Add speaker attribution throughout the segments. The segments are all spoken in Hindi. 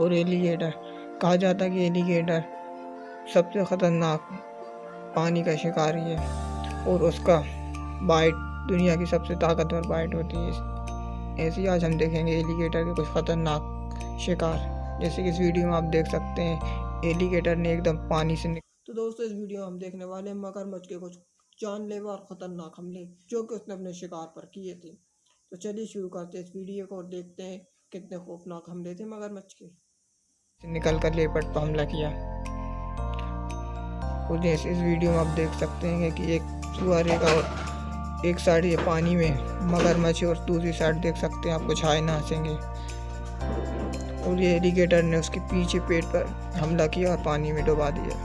Speaker 1: और एलिगेटर। कहा जाता है कि एलिगेटर सबसे ख़तरनाक पानी का शिकारी है और उसका बाइट, दुनिया की सबसे ताकतवर बाइट होती है। ऐसे ही आज हम देखेंगे एलिगेटर के कुछ ख़तरनाक शिकार। जैसे कि इस वीडियो में आप देख सकते हैं, एलिगेटर ने एकदम पानी से तो दोस्तों, इस वीडियो में हम देखने वाले हैं मगरमच्छ के कुछ जानलेवा और ख़तरनाक हमले जो कि उसने अपने शिकार पर किए थे। तो चलिए शुरू करते हैं इस वीडियो को और देखते हैं कितने खौफनाक हमले थे मगरमच्छ के। निकल कर लेपट पर हमला किया। और जैसे इस वीडियो में आप देख सकते हैं कि एक सुअरे और एक साइड ये पानी में मगरमच्छ और दूसरी साइड देख सकते हैं, आपको छाए ना हंसेंगे। और ये एलिगेटर ने उसके पीछे पेट पर हमला किया और पानी में डुबा दिया।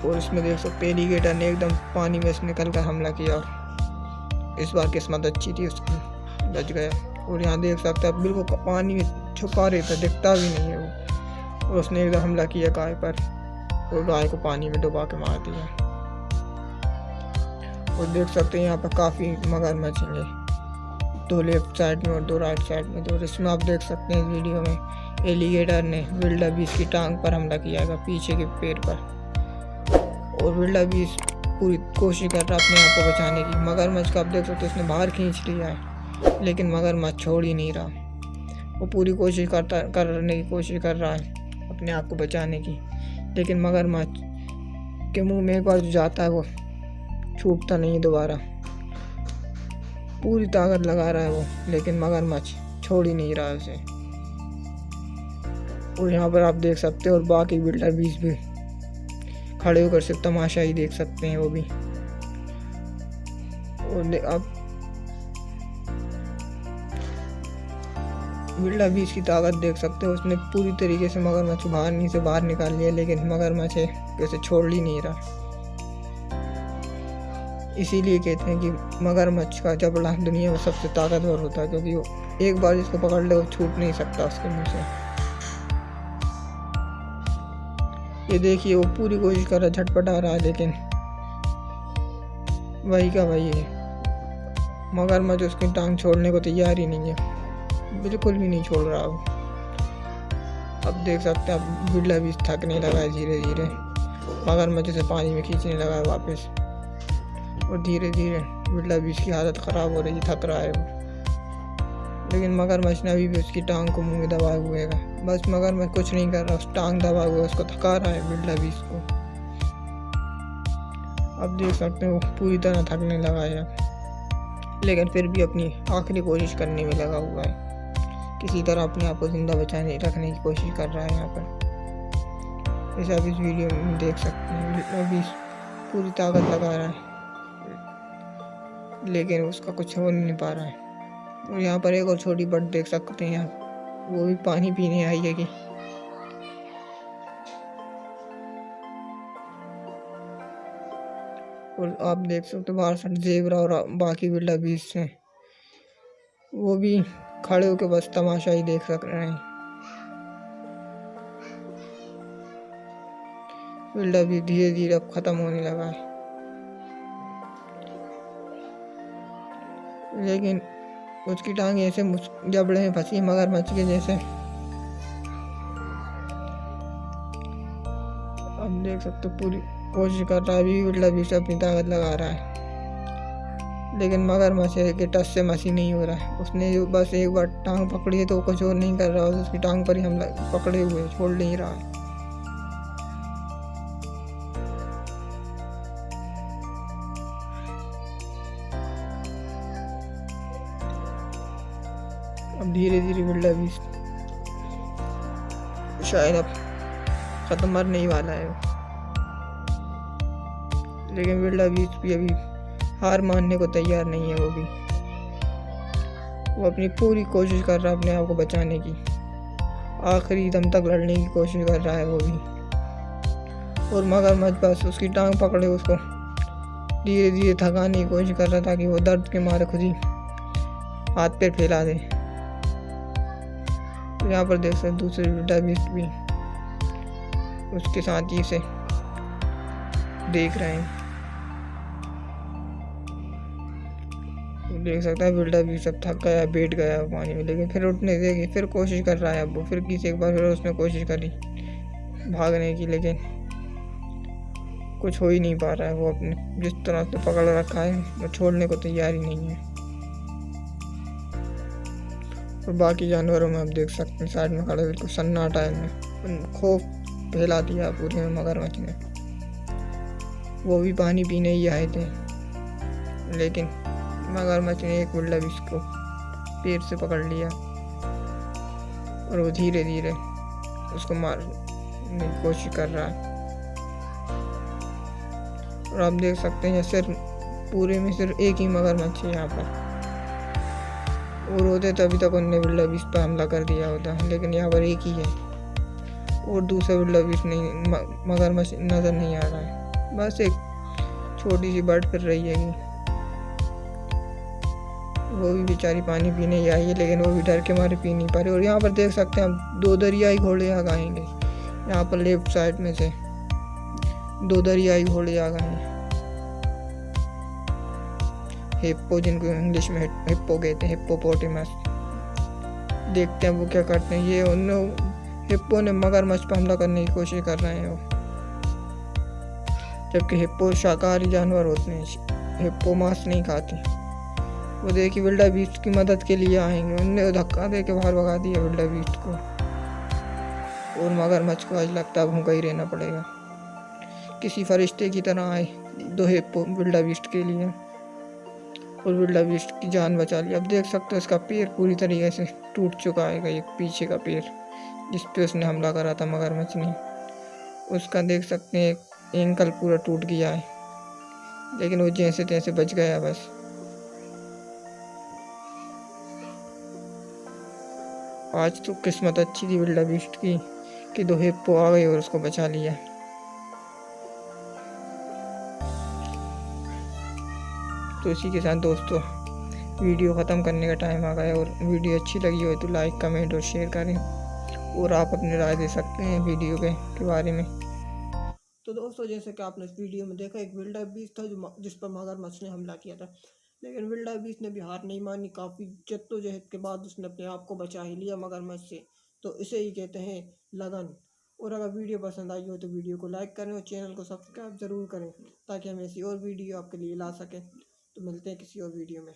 Speaker 1: और इसमें देख सकते एलिगेटर ने एकदम पानी में से निकल कर हमला किया और इस बार किस्मत अच्छी थी उसकी। बच गया। और यहाँ देख सकते हैं बिल्कुल पानी में छुपा रहता दिखता भी नहीं है वो। और उसने एकदम हमला किया गाय पर, और गाय को पानी में डुबा के मार दिया। और देख सकते हैं, यहाँ पर काफ़ी मगरमच्छ हैं दो लेफ़्ट साइड में और दो राइट साइड में। तो इसमें आप देख सकते हैं वीडियो में, एलिगेटर ने विल्डा बीस की टांग पर हमला किया है पीछे के पेड़ पर। और विल्डा बीस पूरी कोशिश कर रहा है अपने आप को बचाने की। मगरमच्छ का आप देख सकते हैं, उसने बाहर खींच लिया है। लेकिन मगरमच्छ छोड़ ही नहीं रहा। वो पूरी कोशिश करता, करने की कोशिश कर रहा है, अपने आप को बचाने की। लेकिन मगरमच्छ के मुँह में एक बार जो जाता है वो, छूटता नहीं दोबारा। पूरी ताकत लगा रहा है वो, लेकिन मगरमच्छ छोड़ ही नहीं रहा उसे। और यहाँ पर आप देख सकते हैं, और बाकी बिल्डर बीस भी खड़े होकर सिर्फ़ तमाशा ही देख सकते हैं वो भी। और आप बिल्डा भी इसकी ताकत देख सकते हो, उसने पूरी तरीके से मगरमच्छ बाहर नहीं से बाहर निकाल लिया, लेकिन मगरमच्छ वैसे छोड़ ही नहीं रहा। इसीलिए कहते हैं कि मगरमच्छ का जबड़ा दुनिया में सबसे ताकतवर होता है, क्योंकि वो एक बार जिसको पकड़ ले, वो छूट नहीं सकता उसके मुँह से। ये देखिए, वो पूरी कोशिश कर रहा झटपट आ रहा है, लेकिन वही का वही है। मगरमच्छ उसकी टांग छोड़ने को तैयार ही नहीं है। बिल्कुल भी नहीं छोड़ रहा अब। अब देख सकते हैं, अब बिरला भी थकने लगा है धीरे धीरे मगरमच्छ से पानी में खींचने लगा है वापस। और धीरे धीरे बिरला भी इसकी हालत ख़राब हो रही है, थक रहा है वो लेकिन मगरमच्छ ने अभी भी उसकी टांग को मुँह में दबाए हुए है। बस मगरमच्छ कुछ नहीं कर रहा, उस टांग दबाए हुए उसको थका रहा है बिरला भी इसको। अब देख सकते हो पूरी तरह थकने लगा है। लेकिन फिर भी अपनी आखिरी कोशिश करने में लगा हुआ है। किसी तरह अपने आप को ज़िंदा बचाने, रखने की कोशिश कर रहा है यहाँ पर। जैसे आप इस वीडियो में देख सकते हैं अभी पूरी ताकत लगा रहा है। लेकिन उसका कुछ हो नहीं पा रहा है। और यहाँ पर एक और छोटी बट देख सकते हैं यहाँ वो भी पानी पीने आई है कि। और आप देख सकते हो बाहर से जेबरा और बाकी बिल्डा बीच से वो भी खड़े होकर बस तमाशा ही देख सक रहे हैं। बिल्डर भी धीरे धीरे अब ख़त्म होने लगा है। लेकिन उसकी टांग ऐसे जबड़े में फंसी, मगरमच्छ के जैसे। अब देख सकते पूरी कोशिश कर रहा है, अभी बिल्डर भी से अपनी ताकत लगा रहा है। लेकिन मगरमच्छ के टच से मसी नहीं हो रहा है। उसने जो बस एक बार टांग पकड़ी है तो कुछ और नहीं कर रहा उसकी टांग पर ही हम पकड़े हुए छोड़ नहीं रहा। है अब धीरे धीरे बिल्डा भी शायद अब ख़त्म मरने ही वाला है लेकिन बिल्डा बीच भी अभी हार मानने को तैयार नहीं है वो भी। वो अपनी पूरी कोशिश कर रहा है अपने आप को बचाने की। आखिरी दम तक लड़ने की कोशिश कर रहा है वो भी। और मगर मगरमच्छ बस उसकी टांग पकड़े उसको। धीरे धीरे थकाने की कोशिश कर रहा था कि वो दर्द के मारे खुद ही हाथ पैर फैला दे। तो यहाँ पर देख सकते दूसरे डेबिस्ट भी उसके साथ ही से देख रहे हैं। देख सकते हैं बिल्डर भी सब थक गया, बैठ गया पानी में, लेकिन फिर उठने देगी फिर कोशिश कर रहा है अब वो, फिर किसी एक बार फिर उसने कोशिश करी भागने की, लेकिन कुछ हो ही नहीं पा रहा है वो अपने, जिस तरह से पकड़ रखा है, वो छोड़ने को तैयार ही नहीं है। और बाकी जानवरों में आप देख सकते हैं, साइड में खड़े बिल्कुल सन्नाटा है खौफ फैला दिया पूरे में मगरमच्छ ने। वो भी पानी पीने ही आए थे, लेकिन मगरमच्छ ने एक बिल्डा भी इसको पेड़ से पकड़ लिया। और वो धीरे धीरे उसको मारने की कोशिश कर रहा। है और आप देख सकते हैं, सिर्फ़ पूरे में सिर्फ़ एक ही मगरमच्छ है यहाँ पर। और होते तो अभी तक उनने बिल्डा बीस पर हमला कर दिया होता, लेकिन यहाँ पर एक ही है। और दूसरा बिल्डा बीस नहीं मगरमच्छ नज़र नहीं आ रहा है। बस एक छोटी सी बर्ड फिर रही है वो भी बेचारी पानी पीने आई है, लेकिन वो भी डर के मारे पी नहीं पा रही। और यहाँ पर देख सकते हैं हम, दो दरियाई घोड़े आ गए यहाँ पर लेफ़्ट साइड में से दो दरियाई घोड़े आ गए हिप्पो, जिनको इंग्लिश में हिप्पो कहते हैं हिप्पो हिप्पोपोटेमस। देखते हैं वो क्या करते हैं। ये उन, हिप्पो ने मगरमच्छ पर हमला करने की कोशिश कर रहे हैं वो। जबकि हिप्पो शाकाहारी जानवर होते हैं, हिप्पो मांस नहीं खाती। वो देखिए विल्डा बीस्ट की मदद के लिए आएँगे। उनने धक्का दे के बाहर भगा दिया विल्डा बीस्ट को। और मगरमच्छ को आज लगता है भूखा ही रहना पड़ेगा। किसी फरिश्ते की तरह आए दो हिप्पो विल्डा बीस्ट के लिए। और विल्डा बीस्ट की जान बचा ली। अब देख सकते हो इसका पैर पूरी तरीके से टूट चुका है एक पीछे का पैर, जिस पे उसने हमला करा था मगरमच्छ ने। उसका देख सकते हैं, एक एंकल पूरा टूट गया है। लेकिन वो जैसे तैसे बच गया बस। आज तो किस्मत अच्छी थी विल्डा बीस्ट की कि दो हिप्पो आ गई और उसको बचा लिया। तो इसी के साथ दोस्तों वीडियो ख़त्म करने का टाइम आ गया और वीडियो अच्छी लगी हो तो लाइक कमेंट और शेयर करें और आप अपनी राय दे सकते हैं वीडियो के, के बारे में। तो दोस्तों जैसे कि आपने इस वीडियो में देखा एक विल्डा बीस था जो जिस पर मगरमच्छ ने हमला किया था। लेकिन विल्डा बीस ने भी हार नहीं मानी। काफ़ी जद्दोजहद के बाद उसने अपने आप को बचा ही लिया मगरमच्छ से। तो इसे ही कहते हैं लगन। और अगर वीडियो पसंद आई हो तो वीडियो को लाइक करें और चैनल को सब्सक्राइब ज़रूर करें ताकि हम ऐसी और वीडियो आपके लिए ला सकें। तो मिलते हैं किसी और वीडियो में।